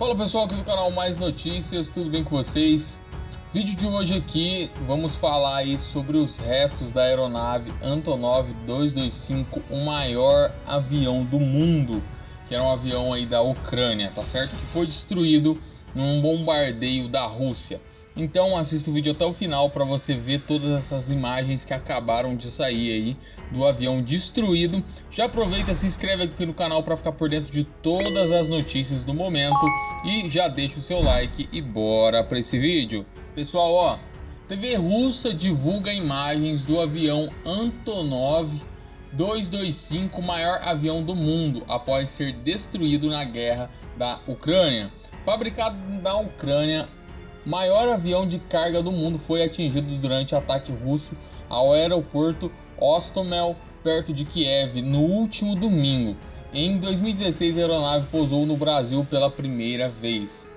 Fala pessoal aqui do canal Mais Notícias, tudo bem com vocês? Vídeo de hoje aqui, vamos falar aí sobre os restos da aeronave Antonov 225, o maior avião do mundo, que era um avião aí da Ucrânia, tá certo? Que foi destruído num bombardeio da Rússia. Então assista o vídeo até o final para você ver todas essas imagens que acabaram de sair aí do avião destruído. Já aproveita, se inscreve aqui no canal para ficar por dentro de todas as notícias do momento e já deixa o seu like e bora para esse vídeo. Pessoal, ó, TV russa divulga imagens do avião Antonov 225, maior avião do mundo, após ser destruído na guerra da Ucrânia. Fabricado na Ucrânia, maior avião de carga do mundo foi atingido durante ataque russo ao aeroporto Ostomel, perto de Kiev, no último domingo. Em 2016, a aeronave pousou no Brasil pela primeira vez.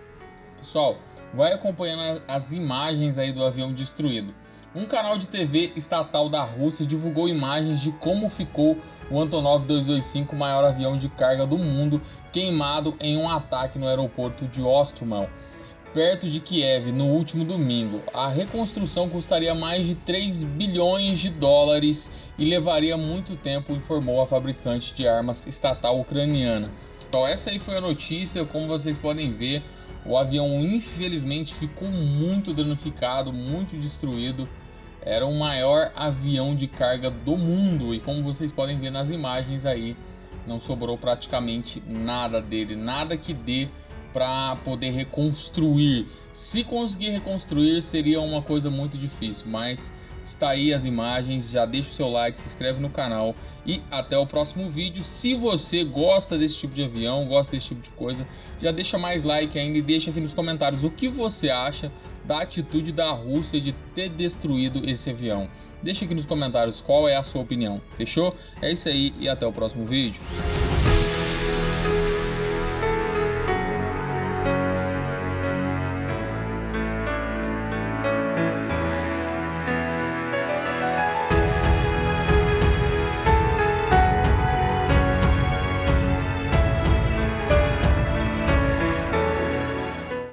Pessoal, vai acompanhando as imagens aí do avião destruído. Um canal de TV estatal da Rússia divulgou imagens de como ficou o Antonov 225, maior avião de carga do mundo, queimado em um ataque no aeroporto de Ostomel perto de Kiev no último domingo. A reconstrução custaria mais de 3 bilhões de dólares e levaria muito tempo, informou a fabricante de armas estatal ucraniana. Então essa aí foi a notícia, como vocês podem ver, o avião infelizmente ficou muito danificado, muito destruído. Era o maior avião de carga do mundo e como vocês podem ver nas imagens aí, não sobrou praticamente nada dele, nada que dê para poder reconstruir. Se conseguir reconstruir seria uma coisa muito difícil, mas está aí as imagens, já deixa o seu like, se inscreve no canal e até o próximo vídeo. Se você gosta desse tipo de avião, gosta desse tipo de coisa, já deixa mais like ainda e deixa aqui nos comentários o que você acha da atitude da Rússia de ter destruído esse avião. Deixa aqui nos comentários qual é a sua opinião, fechou? É isso aí e até o próximo vídeo.